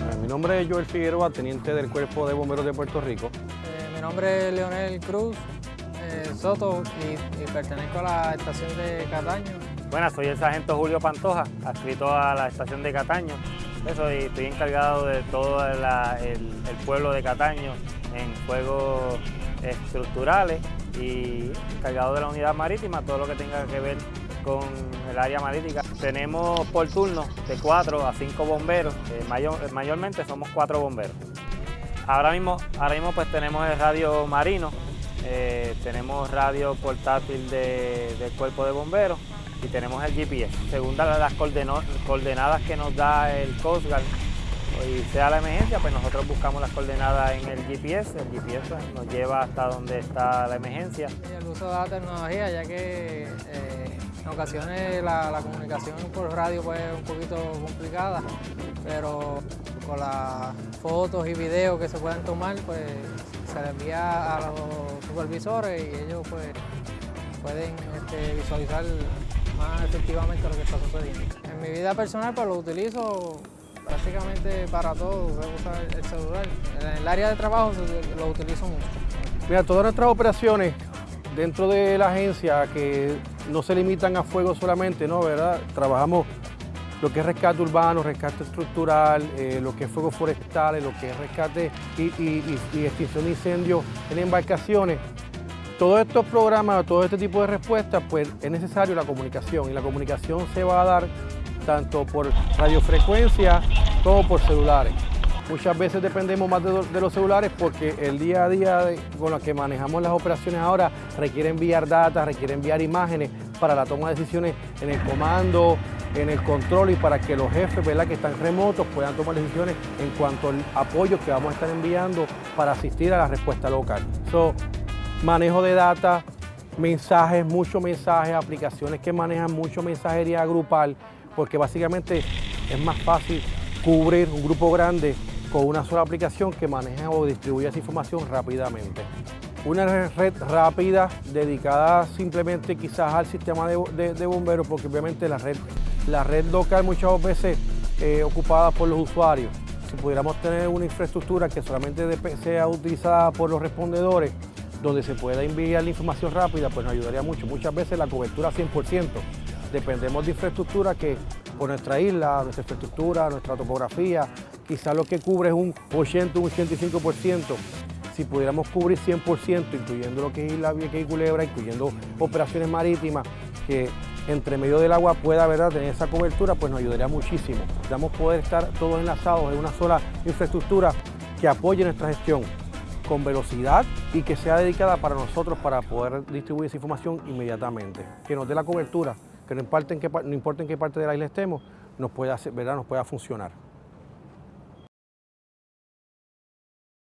Eh, mi nombre es Joel Figueroa, teniente del Cuerpo de Bomberos de Puerto Rico. Eh, mi nombre es Leonel Cruz eh, Soto y, pertenezco a la estación de Cataño. Buenas, soy el sargento Julio Pantoja, adscrito a la estación de Cataño. Eso, y estoy encargado de todo el, pueblo de Cataño en fuegos estructurales y encargado de la unidad marítima, todo lo que tenga que ver con el área marítima. Tenemos por turno de 4 a 5 bomberos, mayor, mayormente somos 4 bomberos. Ahora mismo, ahora mismo pues tenemos el radio marino, eh, tenemos radio portátil de, del cuerpo de bomberos y tenemos el GPS. Según las coordenadas que nos da el Coast Guard, y sea la emergencia, pues nosotros buscamos las coordenadas en el GPS, el GPS pues, nos lleva hasta donde está la emergencia. El uso de la tecnología, ya que eh, en ocasiones la, comunicación por radio pues, es un poquito complicada, pero con las fotos y videos que se pueden tomar, pues se le envía a los supervisores y ellos pues pueden este, visualizar más efectivamente lo que está sucediendo. En mi vida personal pues lo utilizo prácticamente para todo, voy a usar el celular. En el área de trabajo lo utilizo mucho. Mira, todas nuestras operaciones dentro de la agencia que no se limitan a fuego solamente, ¿no? ¿verdad? Trabajamos lo que es rescate urbano, rescate estructural, eh, lo que es fuego forestal, lo que es rescate y, y, y, extinción de incendios en embarcaciones. Todos estos programas, todo este tipo de respuestas, pues es necesario la comunicación y la comunicación se va a dar tanto por radiofrecuencia como por celulares. Muchas veces dependemos más de, los celulares porque el día a día con lo que manejamos las operaciones ahora requiere enviar datos, requiere enviar imágenes para la toma de decisiones en el comando, en el control y para que los jefes ¿verdad? que están remotos puedan tomar decisiones en cuanto al apoyo que vamos a estar enviando para asistir a la respuesta local. So, manejo de data, mensajes, muchos mensajes, aplicaciones que manejan mucho mensajería grupal, porque básicamente es más fácil cubrir un grupo grande con una sola aplicación que maneja o distribuye esa información rápidamente. Una red rápida dedicada simplemente quizás al sistema de bomberos, porque obviamente la red, la red local muchas veces eh, ocupada por los usuarios. Si pudiéramos tener una infraestructura que solamente sea utilizada por los respondedores, donde se pueda enviar la información rápida, pues nos ayudaría mucho. Muchas veces la cobertura 100%, dependemos de infraestructura que por nuestra isla, nuestra infraestructura, nuestra topografía, quizás lo que cubre es un 80, un 85%. Si pudiéramos cubrir 100%, incluyendo lo que es Isla Vieja y Culebra, incluyendo operaciones marítimas, que entre medio del agua pueda ¿verdad? tener esa cobertura, pues nos ayudaría muchísimo. Damos poder estar todos enlazados en una sola infraestructura que apoye nuestra gestión con velocidad y que sea dedicada para nosotros para poder distribuir esa información inmediatamente, que nos dé la cobertura que no importa en qué, no importa en qué parte de la isla estemos, nos pueda, ¿verdad? nos pueda funcionar.